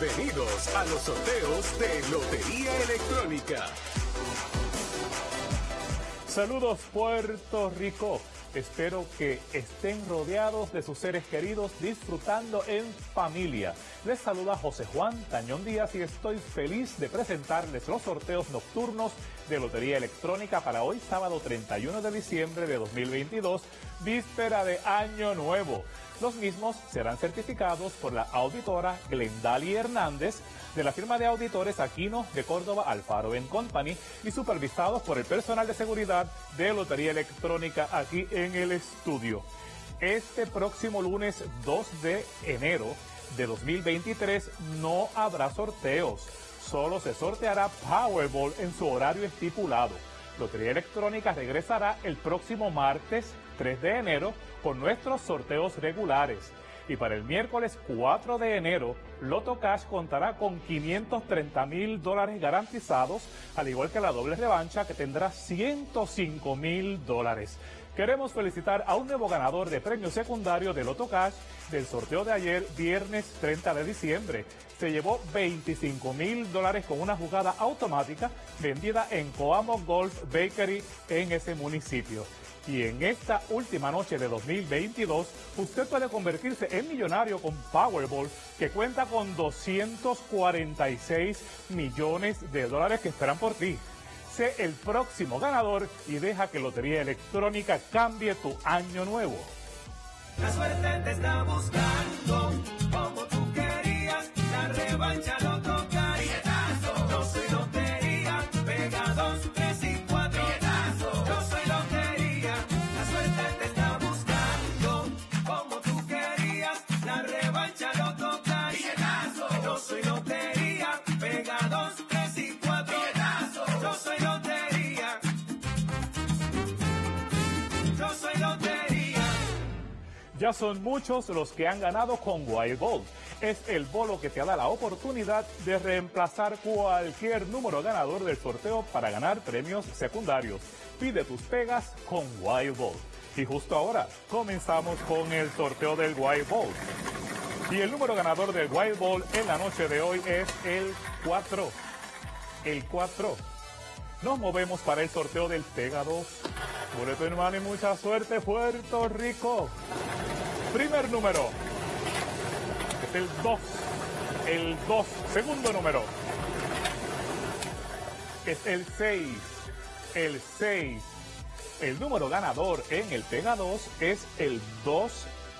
Bienvenidos a los sorteos de Lotería Electrónica. Saludos Puerto Rico. Espero que estén rodeados de sus seres queridos disfrutando en familia. Les saluda José Juan Tañón Díaz y estoy feliz de presentarles los sorteos nocturnos de Lotería Electrónica para hoy sábado 31 de diciembre de 2022, víspera de Año Nuevo. Los mismos serán certificados por la auditora Glendali Hernández de la firma de auditores Aquino de Córdoba Alfaro Company y supervisados por el personal de seguridad de Lotería Electrónica aquí en el estudio. Este próximo lunes 2 de enero de 2023 no habrá sorteos, solo se sorteará Powerball en su horario estipulado. Lotería Electrónica regresará el próximo martes 3 de enero con nuestros sorteos regulares. Y para el miércoles 4 de enero, Loto Cash contará con 530 mil dólares garantizados, al igual que la doble revancha que tendrá 105 mil dólares. Queremos felicitar a un nuevo ganador de premio secundario de Loto Cash del sorteo de ayer, viernes 30 de diciembre. Se llevó 25 mil dólares con una jugada automática vendida en Coamo Golf Bakery en ese municipio. Y en esta última noche de 2022, usted puede convertirse en millonario con Powerball, que cuenta con 246 millones de dólares que esperan por ti. Sé el próximo ganador y deja que Lotería Electrónica cambie tu año nuevo. La suerte te está buscando, Ya son muchos los que han ganado con Wild Gold. Es el bolo que te da la oportunidad de reemplazar cualquier número ganador del sorteo para ganar premios secundarios. Pide tus pegas con Wild Gold. Y justo ahora comenzamos con el sorteo del Wild Gold. Y el número ganador del Wild Ball en la noche de hoy es el 4. El 4. Nos movemos para el sorteo del Pega 2. Boleto hermano y mucha suerte, Puerto Rico. Primer número. Es el 2. El 2. Segundo número. Es el 6. El 6. El número ganador en el Pega 2 es el 2,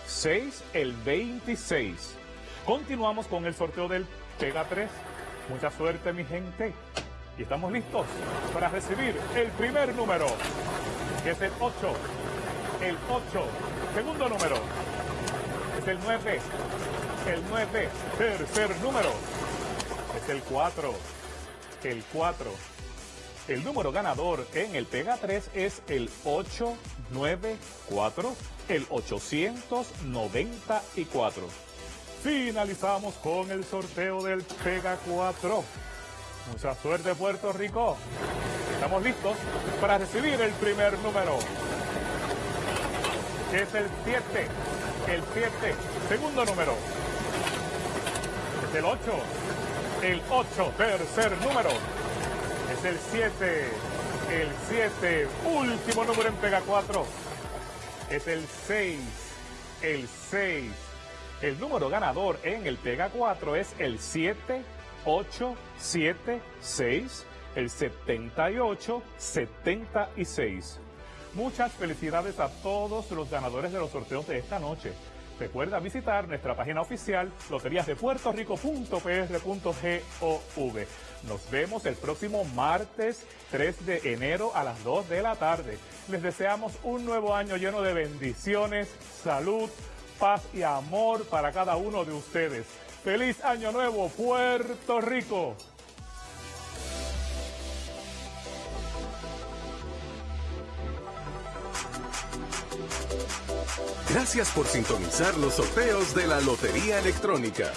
6, el 26. Continuamos con el sorteo del Pega 3. Mucha suerte, mi gente. Y estamos listos para recibir el primer número, que es el 8. El 8. Segundo número. Es el 9. El 9. Tercer número. Es el 4. El 4. El número ganador en el Pega 3 es el 894, el 894. Finalizamos con el sorteo del Pega 4. Mucha suerte Puerto Rico. Estamos listos para recibir el primer número. Es el 7. El 7. Segundo número. Es el 8. El 8. Tercer número. Es el 7. El 7. Último número en Pega 4. Es el 6. El 6. El número ganador en el Pega 4 es el 7, 8, 7, 6, el 78, 76. Muchas felicidades a todos los ganadores de los sorteos de esta noche. Recuerda visitar nuestra página oficial loteriasdepuertorico.pr.gov. Nos vemos el próximo martes 3 de enero a las 2 de la tarde. Les deseamos un nuevo año lleno de bendiciones, salud, paz y amor para cada uno de ustedes. Feliz año nuevo, Puerto Rico. Gracias por sintonizar los sorteos de la Lotería Electrónica.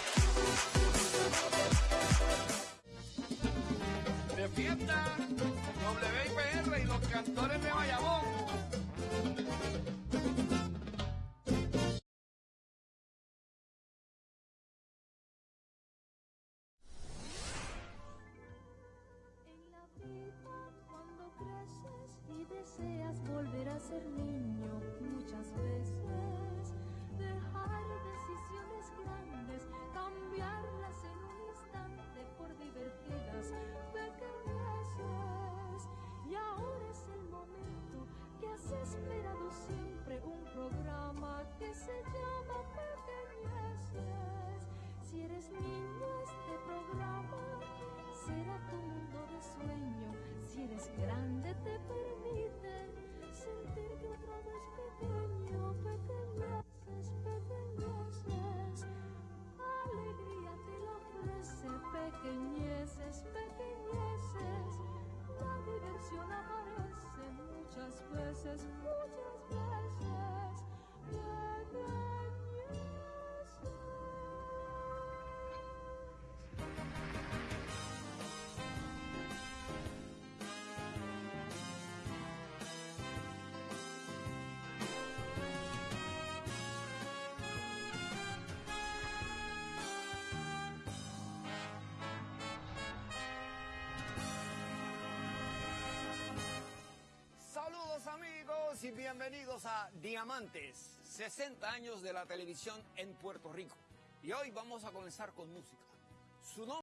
canción aparece muchas veces, muchas Bienvenidos a Diamantes, 60 años de la televisión en Puerto Rico. Y hoy vamos a comenzar con música. Su nombre